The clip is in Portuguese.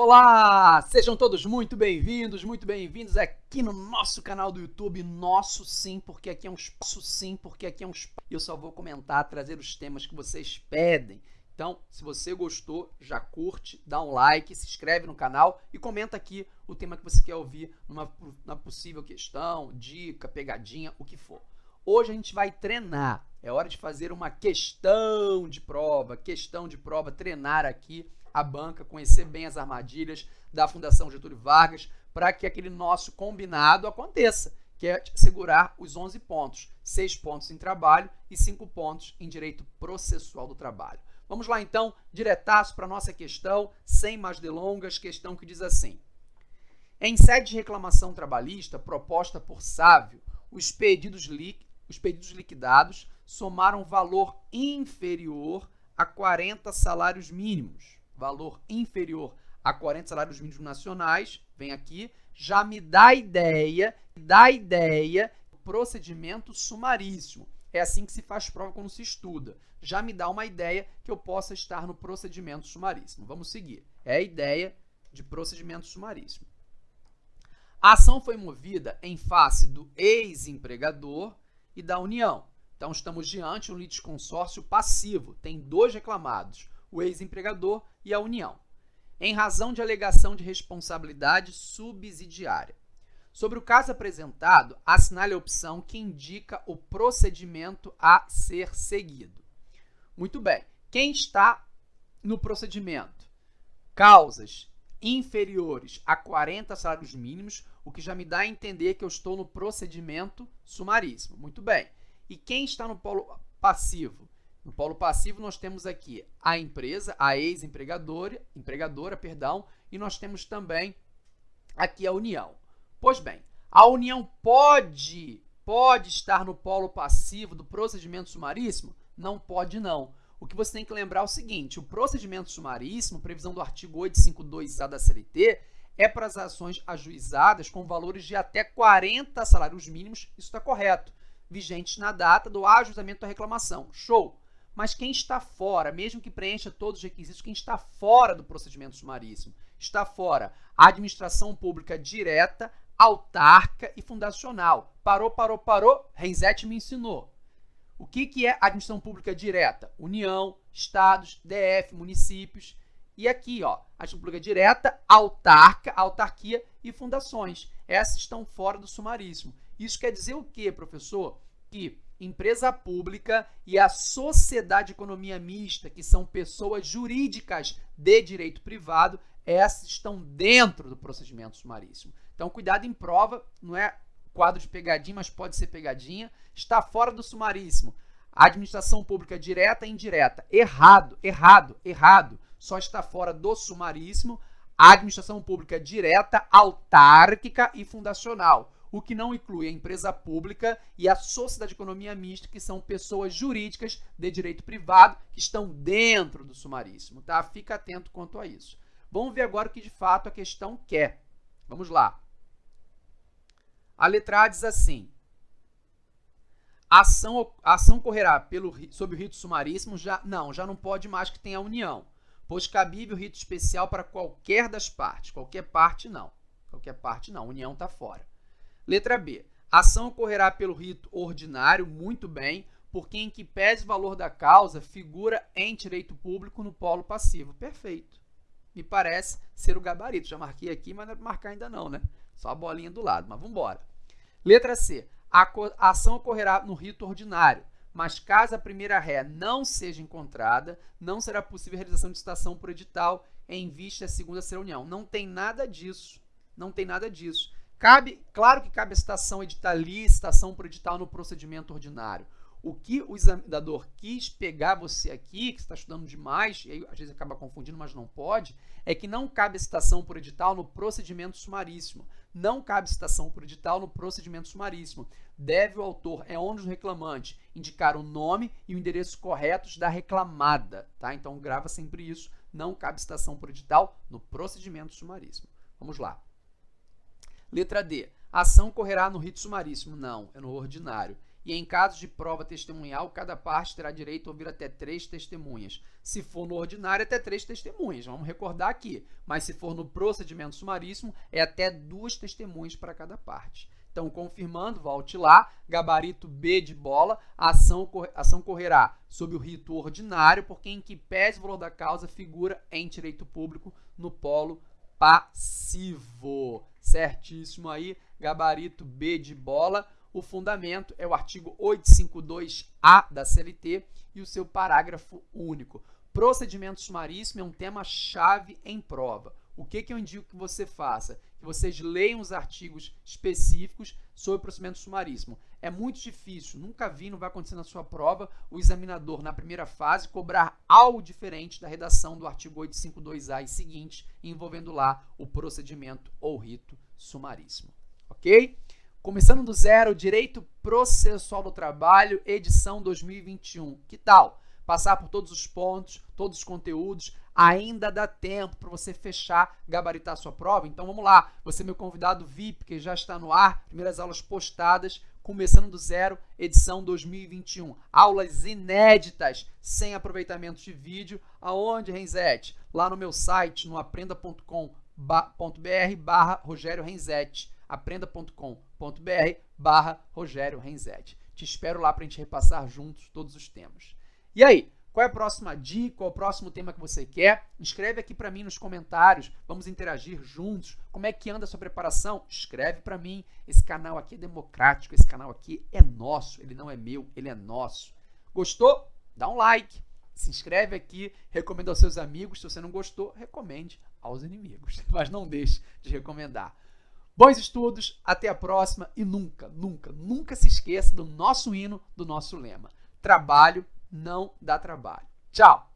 Olá! Sejam todos muito bem-vindos, muito bem-vindos aqui no nosso canal do YouTube. Nosso sim, porque aqui é um espaço sim, porque aqui é um espaço. Eu só vou comentar, trazer os temas que vocês pedem. Então, se você gostou, já curte, dá um like, se inscreve no canal e comenta aqui o tema que você quer ouvir numa, numa possível questão, dica, pegadinha, o que for. Hoje a gente vai treinar. É hora de fazer uma questão de prova, questão de prova, treinar aqui a banca, conhecer bem as armadilhas da Fundação Getúlio Vargas, para que aquele nosso combinado aconteça, que é segurar os 11 pontos, 6 pontos em trabalho e 5 pontos em direito processual do trabalho. Vamos lá então, diretaço para a nossa questão, sem mais delongas, questão que diz assim. Em sede de reclamação trabalhista proposta por Sávio, os pedidos, li os pedidos liquidados somaram valor inferior a 40 salários mínimos valor inferior a 40 salários mínimos nacionais, vem aqui, já me dá ideia, dá ideia procedimento sumaríssimo. É assim que se faz prova quando se estuda. Já me dá uma ideia que eu possa estar no procedimento sumaríssimo. Vamos seguir. É a ideia de procedimento sumaríssimo. A ação foi movida em face do ex-empregador e da União. Então, estamos diante de um litisconsórcio passivo. Tem dois reclamados, o ex-empregador e a União, em razão de alegação de responsabilidade subsidiária. Sobre o caso apresentado, assinale a opção que indica o procedimento a ser seguido. Muito bem. Quem está no procedimento? Causas inferiores a 40 salários mínimos, o que já me dá a entender que eu estou no procedimento sumaríssimo. Muito bem. E quem está no polo passivo? No polo passivo, nós temos aqui a empresa, a ex-empregadora, empregadora, perdão, e nós temos também aqui a união. Pois bem, a união pode, pode estar no polo passivo do procedimento sumaríssimo? Não pode, não. O que você tem que lembrar é o seguinte, o procedimento sumaríssimo, previsão do artigo 852A da CLT, é para as ações ajuizadas com valores de até 40 salários mínimos, isso está correto, vigentes na data do ajuizamento da reclamação. Show! Mas quem está fora, mesmo que preencha todos os requisitos, quem está fora do procedimento sumaríssimo, está fora a administração pública direta, autárquica e fundacional. Parou, parou, parou, Renzete me ensinou. O que, que é administração pública direta? União, estados, DF, municípios. E aqui, ó, administração pública direta, autárquica, autarquia e fundações. Essas estão fora do sumaríssimo. Isso quer dizer o quê, professor? Que empresa pública e a sociedade de economia mista, que são pessoas jurídicas de direito privado, essas estão dentro do procedimento sumaríssimo. Então, cuidado em prova, não é quadro de pegadinha, mas pode ser pegadinha, está fora do sumaríssimo. administração pública direta e indireta. Errado, errado, errado. Só está fora do sumaríssimo a administração pública direta, autárquica e fundacional o que não inclui a empresa pública e a sociedade de economia mista, que são pessoas jurídicas de direito privado que estão dentro do sumaríssimo, tá? Fica atento quanto a isso. Vamos ver agora o que de fato a questão quer. Vamos lá. A letra A diz assim: a ação, a ação correrá pelo, sob o rito sumaríssimo, já, não, já não pode mais que tenha união, pois cabível rito especial para qualquer das partes. Qualquer parte, não. Qualquer parte, não. União está fora. Letra B. Ação ocorrerá pelo rito ordinário, muito bem, porque em que pese o valor da causa figura em direito público no polo passivo. Perfeito. Me parece ser o gabarito. Já marquei aqui, mas não é para marcar ainda não, né? Só a bolinha do lado, mas vamos embora. Letra C. A ação ocorrerá no rito ordinário, mas caso a primeira ré não seja encontrada, não será possível a realização de citação por edital em vista da segunda ser união. Não tem nada disso. Não tem nada disso. Cabe, claro que cabe a citação editalista, citação por edital no procedimento ordinário. O que o examinador quis pegar você aqui, que está estudando demais, e aí às vezes acaba confundindo, mas não pode, é que não cabe citação por edital no procedimento sumaríssimo. Não cabe citação por edital no procedimento sumaríssimo. Deve o autor, é onde o reclamante, indicar o nome e o endereço corretos da reclamada. Tá? Então grava sempre isso. Não cabe citação por edital no procedimento sumaríssimo. Vamos lá. Letra D. A ação correrá no rito sumaríssimo. Não, é no ordinário. e em caso de prova testemunhal, cada parte terá direito a ouvir até três testemunhas. Se for no ordinário, até três testemunhas, vamos recordar aqui. Mas se for no procedimento sumaríssimo, é até duas testemunhas para cada parte. Então, confirmando, volte lá, gabarito B de bola, a ação, ação correrá sob o rito ordinário, porque em que pese o valor da causa figura em direito público no polo passivo. Certíssimo aí, gabarito B de bola. O fundamento é o artigo 852-A da CLT e o seu parágrafo único. Procedimento sumaríssimo é um tema-chave em prova. O que, que eu indico que você faça? Que vocês leiam os artigos específicos sobre procedimento sumaríssimo. É muito difícil, nunca vi, não vai acontecer na sua prova, o examinador, na primeira fase, cobrar algo diferente da redação do artigo 852A e seguinte, envolvendo lá o procedimento ou rito sumaríssimo. Ok? Começando do zero, Direito Processual do Trabalho, edição 2021. Que tal? Passar por todos os pontos, todos os conteúdos, ainda dá tempo para você fechar, gabaritar a sua prova. Então vamos lá, você é meu convidado VIP, que já está no ar, primeiras aulas postadas, começando do zero, edição 2021. Aulas inéditas, sem aproveitamento de vídeo. Aonde, Renzete? Lá no meu site, no aprenda.com.br barra Rogério Renzetti aprenda.com.br barra Rogério Renzetti. Te espero lá para a gente repassar juntos todos os temas. E aí, qual é a próxima dica? Qual é o próximo tema que você quer? Escreve aqui para mim nos comentários. Vamos interagir juntos. Como é que anda a sua preparação? Escreve para mim. Esse canal aqui é democrático. Esse canal aqui é nosso. Ele não é meu, ele é nosso. Gostou? Dá um like. Se inscreve aqui. Recomenda aos seus amigos. Se você não gostou, recomende aos inimigos. Mas não deixe de recomendar. Bons estudos, até a próxima e nunca, nunca, nunca se esqueça do nosso hino, do nosso lema. Trabalho não dá trabalho. Tchau!